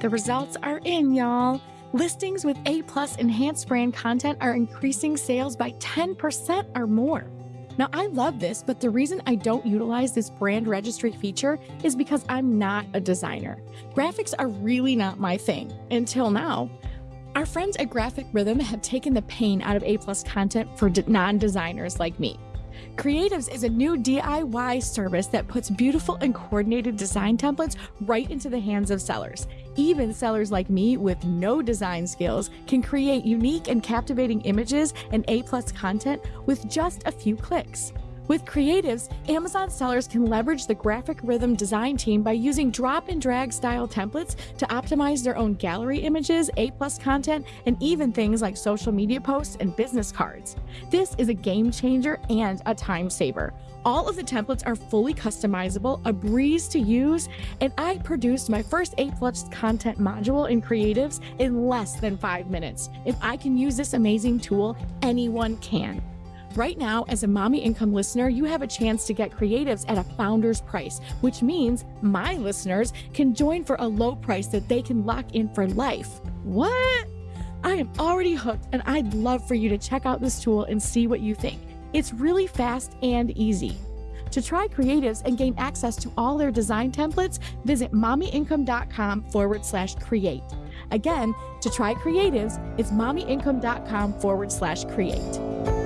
The results are in, y'all. Listings with A plus enhanced brand content are increasing sales by 10% or more. Now, I love this, but the reason I don't utilize this brand registry feature is because I'm not a designer. Graphics are really not my thing until now. Our friends at Graphic Rhythm have taken the pain out of A plus content for non designers like me. Creatives is a new DIY service that puts beautiful and coordinated design templates right into the hands of sellers. Even sellers like me with no design skills can create unique and captivating images and A plus content with just a few clicks. With creatives, Amazon sellers can leverage the graphic rhythm design team by using drop and drag style templates to optimize their own gallery images, A plus content, and even things like social media posts and business cards. This is a game changer and a time saver. All of the templates are fully customizable, a breeze to use, and I produced my first A plus content module in Creatives in less than five minutes. If I can use this amazing tool, anyone can. Right now, as a Mommy Income listener, you have a chance to get creatives at a founder's price, which means my listeners can join for a low price that they can lock in for life. What? I am already hooked, and I'd love for you to check out this tool and see what you think. It's really fast and easy. To try creatives and gain access to all their design templates, visit mommyincome.com forward slash create. Again, to try creatives, it's mommyincome.com forward slash create.